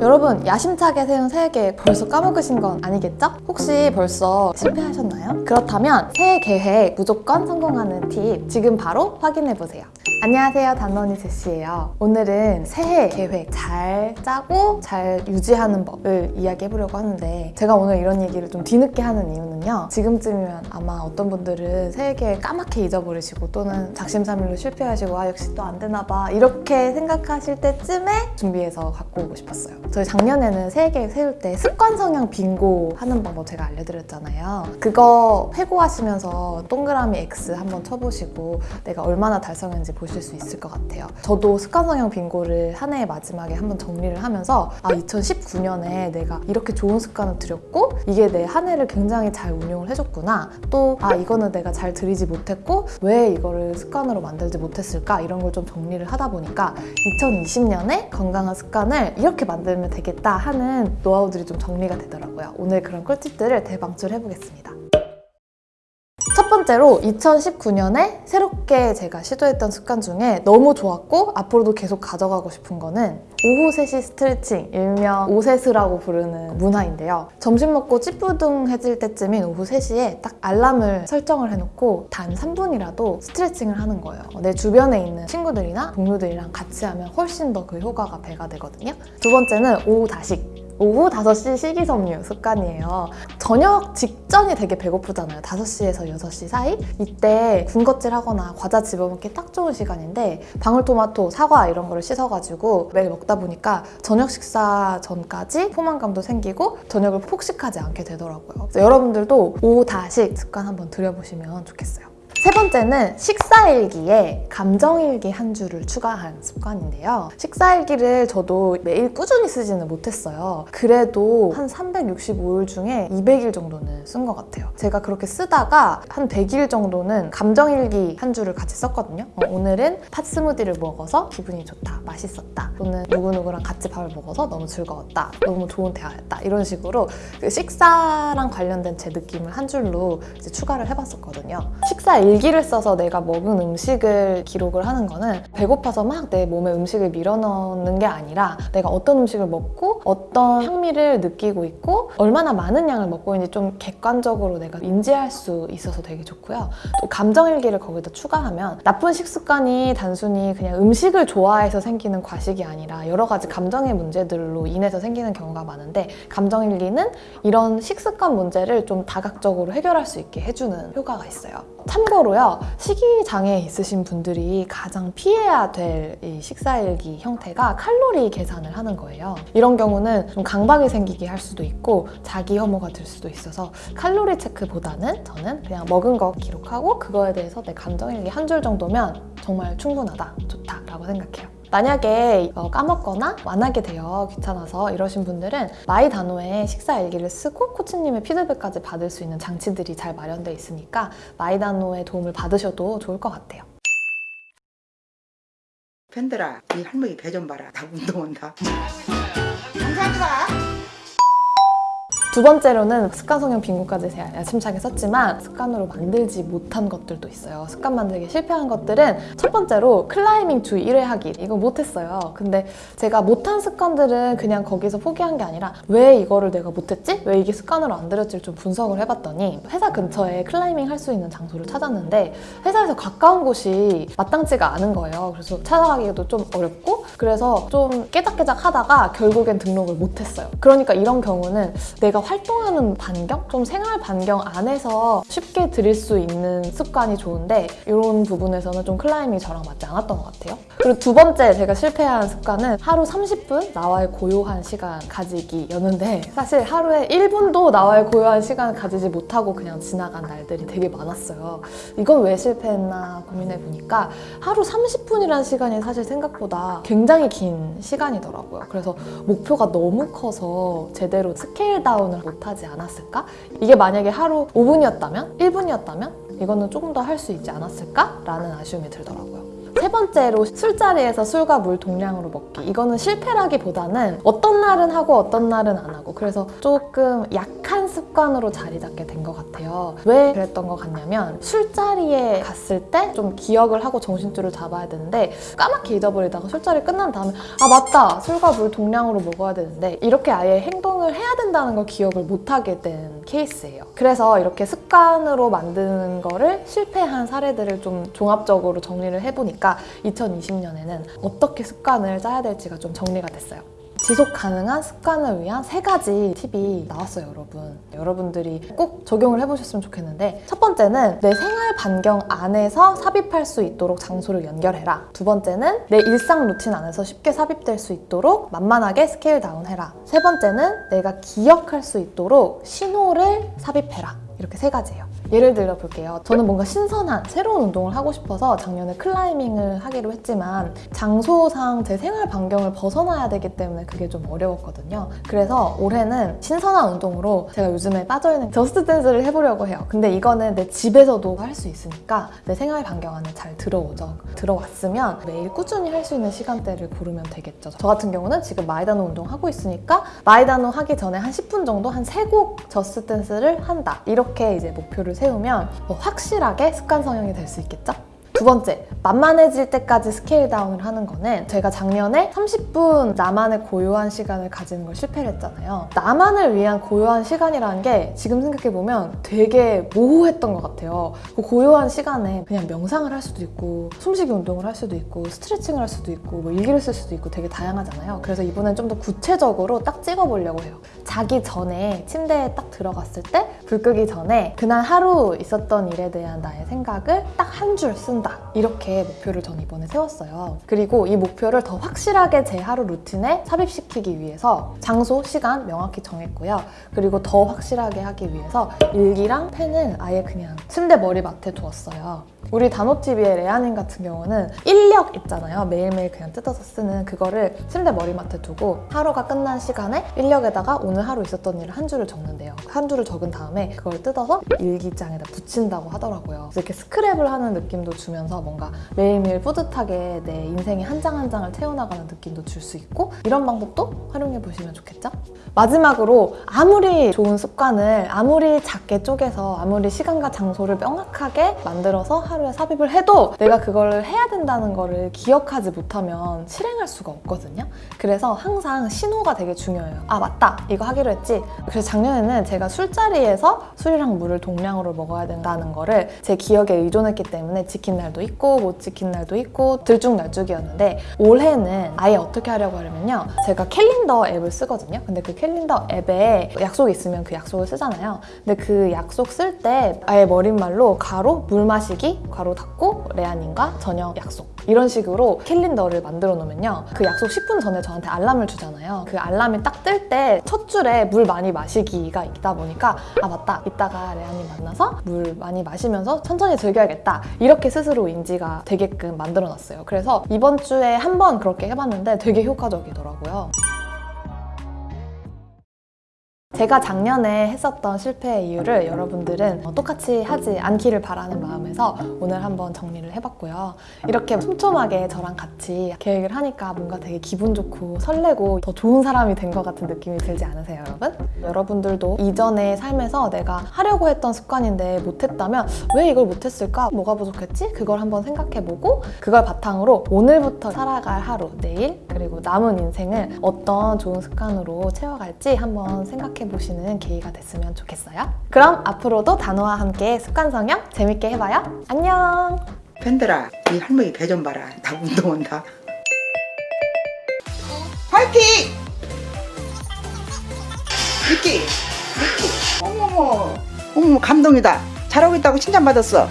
여러분 야심차게 세운 새해 계획 벌써 까먹으신 건 아니겠죠? 혹시 벌써 실패하셨나요? 그렇다면 새해 계획 무조건 성공하는 팁 지금 바로 확인해보세요. 안녕하세요 단원이 제시예요. 오늘은 새해 계획 잘 짜고 잘 유지하는 법을 이야기해보려고 하는데 제가 오늘 이런 얘기를 좀 뒤늦게 하는 이유는요. 지금쯤이면 아마 어떤 분들은 새해 계획 까맣게 잊어버리시고 또는 작심삼일로 실패하시고 아 역시 또 안 되나 봐 이렇게 생각하실 때쯤에 준비해서 갖고 오고 싶었어요. 저희 작년에는 새해 계획 세울 때 습관 성향 빙고 하는 방법 제가 알려드렸잖아요. 그거 회고하시면서 동그라미 X 한번 쳐보시고 내가 얼마나 달성했는지 보실 수 있을 것 같아요. 저도 습관 성향 빙고를 한 해의 마지막에 한번 정리를 하면서 아 2019년에 내가 이렇게 좋은 습관을 들였고 이게 내 한 해를 굉장히 잘 운용을 해줬구나. 또 아 이거는 내가 잘 들이지 못했고 왜 이거를 습관으로 만들지 못했을까 이런 걸 좀 정리를 하다 보니까 2020년에 건강한 습관을 이렇게 만들 면 되겠다 하는 노하우들이 좀 정리가 되더라고요. 오늘 그런 꿀팁들을 대방출해보겠습니다. 첫 번째로 2019년에 새롭게 제가 시도했던 습관 중에 너무 좋았고 앞으로도 계속 가져가고 싶은 거는 오후 3시 스트레칭, 일명 오세스라고 부르는 문화인데요. 점심 먹고 찌뿌둥해질 때쯤인 오후 3시에 딱 알람을 설정을 해놓고 단 3분이라도 스트레칭을 하는 거예요. 내 주변에 있는 친구들이나 동료들이랑 같이 하면 훨씬 더 그 효과가 배가 되거든요. 두 번째는 오후 다식. 오후 5시 식이섬유 습관이에요. 저녁 직전이 되게 배고프잖아요. 5시에서 6시 사이? 이때 군것질 하거나 과자 집어먹기 딱 좋은 시간인데 방울토마토, 사과 이런 거를 씻어가지고 매일 먹다 보니까 저녁 식사 전까지 포만감도 생기고 저녁을 폭식하지 않게 되더라고요. 여러분들도 오후 다식 습관 한번 들여보시면 좋겠어요. 세 번째는 식사일기에 감정일기 한 줄을 추가한 습관인데요. 식사일기를 저도 매일 꾸준히 쓰지는 못했어요. 그래도 한 365일 중에 200일 정도는 쓴 것 같아요. 제가 그렇게 쓰다가 한 100일 정도는 감정일기 한 줄을 같이 썼거든요. 어, 오늘은 팥 스무디를 먹어서 기분이 좋다, 맛있었다. 또는 누구누구랑 같이 밥을 먹어서 너무 즐거웠다, 너무 좋은 대화였다. 이런 식으로 그 식사랑 관련된 제 느낌을 한 줄로 추가를 해봤었거든요. 식사 일기 를 써서 내가 먹은 음식을 기록을 하는 거는 배고파서 막 내 몸에 음식을 밀어넣는 게 아니라 내가 어떤 음식을 먹고 어떤 향미를 느끼고 있고 얼마나 많은 양을 먹고 있는지 좀 객관적으로 내가 인지할 수 있어서 되게 좋고요. 또 감정일기를 거기다 추가하면 나쁜 식습관이 단순히 그냥 음식을 좋아해서 생기는 과식이 아니라 여러 가지 감정의 문제들로 인해서 생기는 경우가 많은데 감정일기는 이런 식습관 문제를 좀 다각적으로 해결할 수 있게 해주는 효과가 있어요. 참고로 요, 식이장애 있으신 분들이 가장 피해야 될이 식사일기 형태가 칼로리 계산을 하는 거예요. 이런 경우는 좀 강박이 생기게 할 수도 있고 자기 혐오가 들 수도 있어서 칼로리 체크보다는 저는 그냥 먹은 거 기록하고 그거에 대해서 내 감정일기 한 줄 정도면 정말 충분하다, 좋다라고 생각해요. 만약에 어, 까먹거나 완하게 되어 귀찮아서 이러신 분들은 마이다노에 식사 일기를 쓰고 코치님의 피드백까지 받을 수 있는 장치들이 잘 마련되어 있으니까 마이다노의 도움을 받으셔도 좋을 것 같아요. 팬들아, 이 할머니 배 좀 봐라. 다 운동한다. 감사합니다. 두 번째로는 습관 성형 빙고까지 제가 야심차게 썼지만 습관으로 만들지 못한 것들도 있어요. 습관 만들기 실패한 것들은 첫 번째로 클라이밍 주 1회 하기. 이거 못했어요. 근데 제가 못한 습관들은 그냥 거기서 포기한 게 아니라 왜 이거를 내가 못했지? 왜 이게 습관으로 안 들였지를 좀 분석을 해봤더니 회사 근처에 클라이밍 할 수 있는 장소를 찾았는데 회사에서 가까운 곳이 마땅치가 않은 거예요. 그래서 찾아가기도 좀 어렵고 그래서 좀 깨작깨작 하다가 결국엔 등록을 못했어요. 그러니까 이런 경우는 내가 활동하는 반경? 좀 생활 반경 안에서 쉽게 들일 수 있는 습관이 좋은데 이런 부분에서는 좀 클라이밍이 저랑 맞지 않았던 것 같아요. 그리고 두 번째 제가 실패한 습관은 하루 30분 나와의 고요한 시간 가지기였는데 사실 하루에 1분도 나와의 고요한 시간 가지지 못하고 그냥 지나간 날들이 되게 많았어요. 이건 왜 실패했나 고민해 보니까 하루 30분이라는 시간이 사실 생각보다 굉장히 긴 시간이더라고요. 그래서 목표가 너무 커서 제대로 scale down을 못하지 않았을까? 이게 만약에 하루 5분이었다면? 1분이었다면? 이거는 조금 더 할 수 있지 않았을까? 라는 아쉬움이 들더라고요. 세세 번째로 술자리에서 술과 물 동량으로 먹기. 이거는 실패라기보다는 어떤 날은 하고 어떤 날은 안 하고 그래서 조금 약한 습관으로 자리 잡게 된 것 같아요. 왜 그랬던 것 같냐면 술자리에 갔을 때 좀 기억을 하고 정신줄을 잡아야 되는데 까맣게 잊어버리다가 술자리 끝난 다음에 아 맞다 술과 물 동량으로 먹어야 되는데 이렇게 아예 행동을 해야 된다는 걸 기억을 못하게 된 케이스예요. 그래서 이렇게 습관으로 만드는 거를 실패한 사례들을 좀 종합적으로 정리를 해보니까 2020년에는 어떻게 습관을 짜야 될지가 좀 정리가 됐어요. 지속 가능한 습관을 위한 세 가지 팁이 나왔어요, 여러분. 여러분들이 꼭 적용을 해보셨으면 좋겠는데, 첫 번째는 내 생활 반경 안에서 삽입할 수 있도록 장소를 연결해라. 두 번째는 내 일상 루틴 안에서 쉽게 삽입될 수 있도록 만만하게 scale down해라. 세 번째는 내가 기억할 수 있도록 신호를 삽입해라. 이렇게 세 가지예요. 예를 들어 볼게요. 저는 뭔가 신선한 새로운 운동을 하고 싶어서 작년에 클라이밍을 하기로 했지만 장소상 제 생활 반경을 벗어나야 되기 때문에 그게 좀 어려웠거든요. 그래서 올해는 신선한 운동으로 제가 요즘에 빠져있는 Just Dance를 해보려고 해요. 근데 이거는 내 집에서도 할 수 있으니까 내 생활 반경 안에 잘 들어오죠. 들어왔으면 매일 꾸준히 할 수 있는 시간대를 고르면 되겠죠. 저 같은 경우는 지금 마이다노 운동 하고 있으니까 마이다노 하기 전에 한 10분 정도 한 3곡 Just Dance를 한다. 이렇게 이제 목표를 세우면 뭐 확실하게 습관 형성이 될 수 있겠죠? 두 번째, 만만해질 때까지 scale down을 하는 거는 제가 작년에 30분 나만의 고요한 시간을 가지는 걸 실패를 했잖아요. 나만을 위한 고요한 시간이라는 게 지금 생각해보면 되게 모호했던 것 같아요. 그 고요한 시간에 그냥 명상을 할 수도 있고 숨쉬기 운동을 할 수도 있고 스트레칭을 할 수도 있고 뭐 일기를 쓸 수도 있고 되게 다양하잖아요. 그래서 이번엔 좀 더 구체적으로 딱 찍어보려고 해요. 자기 전에 침대에 딱 들어갔을 때 불 끄기 전에 그날 하루 있었던 일에 대한 나의 생각을 딱 한 줄 쓴다. 이렇게 목표를 전 이번에 세웠어요. 그리고 이 목표를 더 확실하게 제 하루 루틴에 삽입시키기 위해서 장소, 시간 명확히 정했고요. 그리고 더 확실하게 하기 위해서 일기랑 펜은 아예 그냥 침대 머리맡에 두었어요. 우리 단호TV의 레아님 같은 경우는 인력 있잖아요. 매일매일 그냥 뜯어서 쓰는 그거를 침대 머리맡에 두고 하루가 끝난 시간에 인력에다가 오늘 하루 있었던 일을 한 줄을 적는데요. 한 줄을 적은 다음에 그걸 뜯어서 일기장에다 붙인다고 하더라고요. 이렇게 스크랩을 하는 느낌도 주면 서 뭔가 매일매일 뿌듯하게 내 인생의 한 장 한 장을 채워나가는 느낌도 줄 수 있고 이런 방법도 활용해 보시면 좋겠죠? 마지막으로 아무리 좋은 습관을 아무리 작게 쪼개서 아무리 시간과 장소를 명확하게 만들어서 하루에 삽입을 해도 내가 그걸 해야 된다는 거를 기억하지 못하면 실행할 수가 없거든요. 그래서 항상 신호가 되게 중요해요. 아 맞다 이거 하기로 했지. 그래서 작년에는 제가 술자리에서 술이랑 물을 동량으로 먹어야 된다는 거를 제 기억에 의존했기 때문에 지킨 날도 있고 못 지킨 날도 있고 들쭉날쭉이었는데 올해는 아예 어떻게 하려고 하려면요. 제가 캘린더 앱을 쓰거든요. 근데 그 캘린더 앱에 약속이 있으면 그 약속을 쓰잖아요. 근데 그 약속 쓸 때 아예 머릿말로 가로 물 마시기 괄호 닫고 레아님과 저녁 약속 이런 식으로 캘린더를 만들어 놓으면요. 그 약속 10분 전에 저한테 알람을 주잖아요. 그 알람이 딱 뜰 때 첫 줄에 물 많이 마시기가 있다 보니까 아 맞다. 이따가 레아님 만나서 물 많이 마시면서 천천히 즐겨야겠다. 이렇게 스스로 인지가 되게끔 만들어 놨어요. 그래서 이번 주에 한 번 그렇게 해봤는데 되게 효과적이더라고요 제가 작년에 했었던 실패의 이유를 여러분들은 어, 똑같이 하지 않기를 바라는 마음에서 오늘 한번 정리를 해봤고요. 이렇게 촘촘하게 저랑 같이 계획을 하니까 뭔가 되게 기분 좋고 설레고 더 좋은 사람이 된 것 같은 느낌이 들지 않으세요, 여러분? 여러분들도 이전의 삶에서 내가 하려고 했던 습관인데 못했다면 왜 이걸 못했을까? 뭐가 부족했지? 그걸 한번 생각해보고 그걸 바탕으로 오늘부터 살아갈 하루, 내일, 그리고 남은 인생을 어떤 좋은 습관으로 채워갈지 한번 생각해 보시는 계기가 됐으면 좋겠어요. 그럼 앞으로도 단호와 함께 습관 성형 재밌게 해봐요. 안녕! 팬들아 이 할머니 배 좀 봐라 나 운동한다 화이팅! 미끼 미끼 어머머 어머 감동이다 잘하고 있다고 칭찬받았어